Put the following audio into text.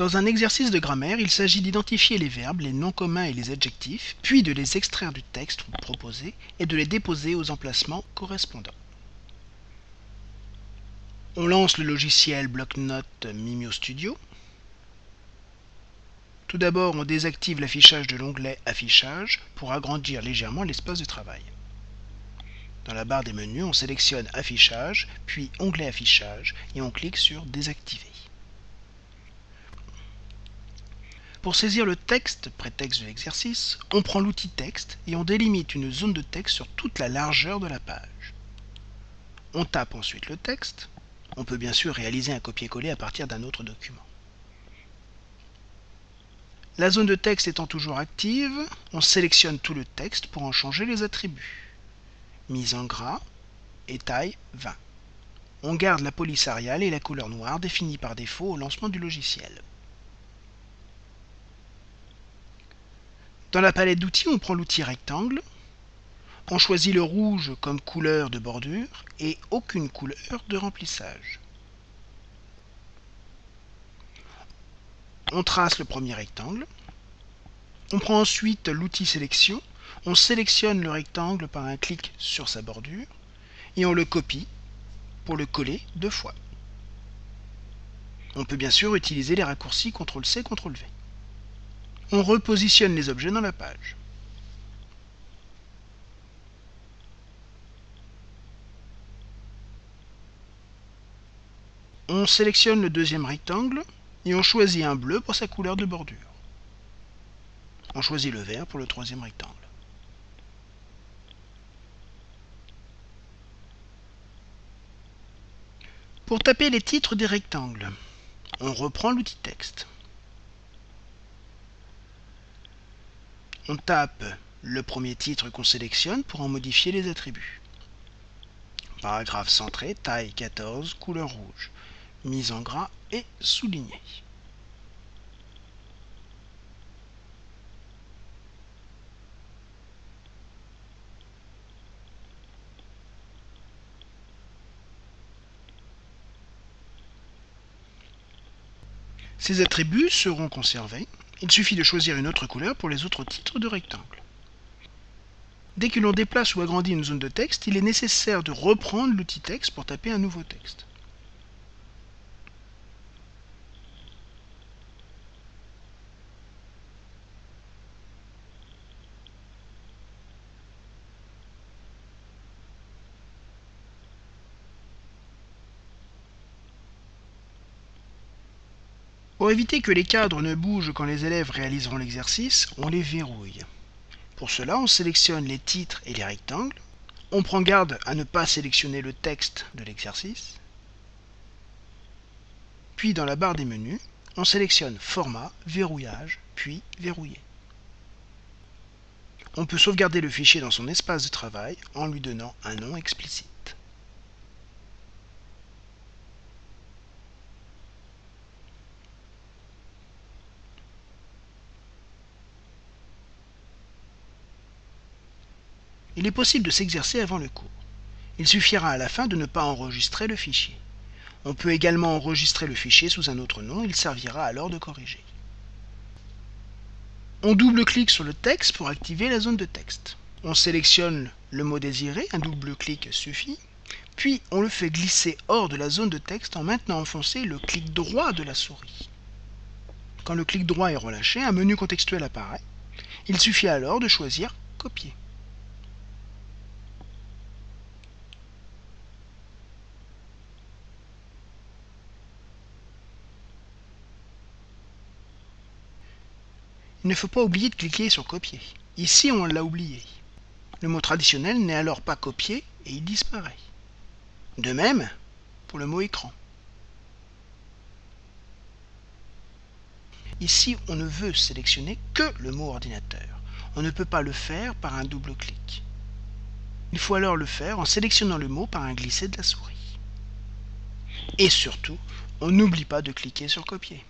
Dans un exercice de grammaire, il s'agit d'identifier les verbes, les noms communs et les adjectifs, puis de les extraire du texte proposé et de les déposer aux emplacements correspondants. On lance le logiciel bloc-notes Mimio Studio. Tout d'abord, on désactive l'affichage de l'onglet Affichage pour agrandir légèrement l'espace de travail. Dans la barre des menus, on sélectionne Affichage, puis Onglet Affichage et on clique sur Désactiver. Pour saisir le texte, prétexte de l'exercice, on prend l'outil texte et on délimite une zone de texte sur toute la largeur de la page. On tape ensuite le texte. On peut bien sûr réaliser un copier-coller à partir d'un autre document. La zone de texte étant toujours active, on sélectionne tout le texte pour en changer les attributs. Mise en gras et taille 20. On garde la police arial et la couleur noire définie par défaut au lancement du logiciel. Dans la palette d'outils, on prend l'outil rectangle, on choisit le rouge comme couleur de bordure et aucune couleur de remplissage. On trace le premier rectangle. On prend ensuite l'outil sélection. On sélectionne le rectangle par un clic sur sa bordure et on le copie pour le coller deux fois. On peut bien sûr utiliser les raccourcis CTRL-C, CTRL-V on repositionne les objets dans la page. On sélectionne le deuxième rectangle et on choisit un bleu pour sa couleur de bordure. On choisit le vert pour le troisième rectangle. Pour taper les titres des rectangles, on reprend l'outil texte. On tape le premier titre qu'on sélectionne pour en modifier les attributs. Paragraphe centré, taille 14, couleur rouge, mise en gras et souligné. Ces attributs seront conservés il suffit de choisir une autre couleur pour les autres titres de rectangle. Dès que l'on déplace ou agrandit une zone de texte, il est nécessaire de reprendre l'outil texte pour taper un nouveau texte. Pour éviter que les cadres ne bougent quand les élèves réaliseront l'exercice, on les verrouille. Pour cela, on sélectionne les titres et les rectangles. On prend garde à ne pas sélectionner le texte de l'exercice. Puis dans la barre des menus, on sélectionne Format, Verrouillage, puis Verrouiller. On peut sauvegarder le fichier dans son espace de travail en lui donnant un nom explicite. Il est possible de s'exercer avant le cours. Il suffira à la fin de ne pas enregistrer le fichier. On peut également enregistrer le fichier sous un autre nom, il servira alors de corriger. On double-clique sur le texte pour activer la zone de texte. On sélectionne le mot désiré, un double-clic suffit, puis on le fait glisser hors de la zone de texte en maintenant enfoncé le clic droit de la souris. Quand le clic droit est relâché, un menu contextuel apparaît. Il suffit alors de choisir Copier. Il ne faut pas oublier de cliquer sur copier. Ici, on l'a oublié. Le mot traditionnel n'est alors pas copié et il disparaît. De même pour le mot écran. Ici, on ne veut sélectionner que le mot ordinateur. On ne peut pas le faire par un double clic. Il faut alors le faire en sélectionnant le mot par un glisser de la souris. Et surtout, on n'oublie pas de cliquer sur copier.